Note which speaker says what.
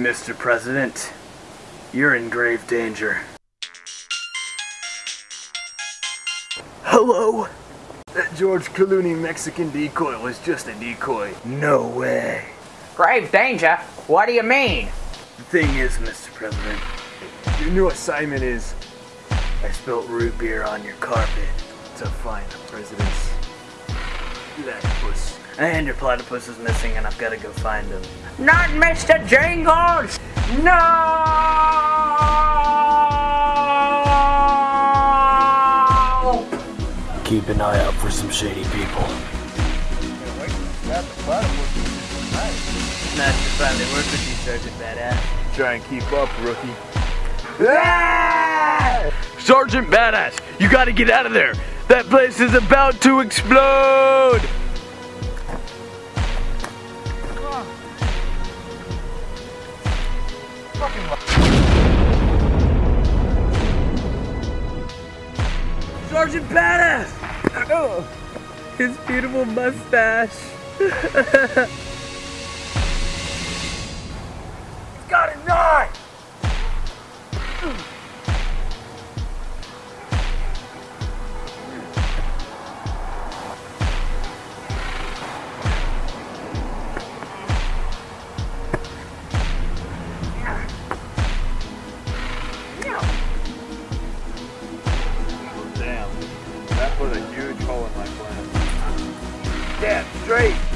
Speaker 1: Mr. President, you're in grave danger. Hello? That George Clooney Mexican decoy was just a decoy. No way.
Speaker 2: Grave danger? What do you mean?
Speaker 1: The thing is, Mr. President, your new assignment is I spilt root beer on your carpet to find the president's platypus. And your platypus is missing and I've got to go find him.
Speaker 2: Not Mr. Jingles! No!
Speaker 1: Keep an eye out for some shady people. Nice to finally work with you, Sergeant Badass.
Speaker 3: Try and keep up, rookie. Ah!
Speaker 1: Sergeant Badass, you gotta get out of there. That place is about to explode. Sergeant Badass! Oh, his beautiful mustache.
Speaker 3: Damn, straight.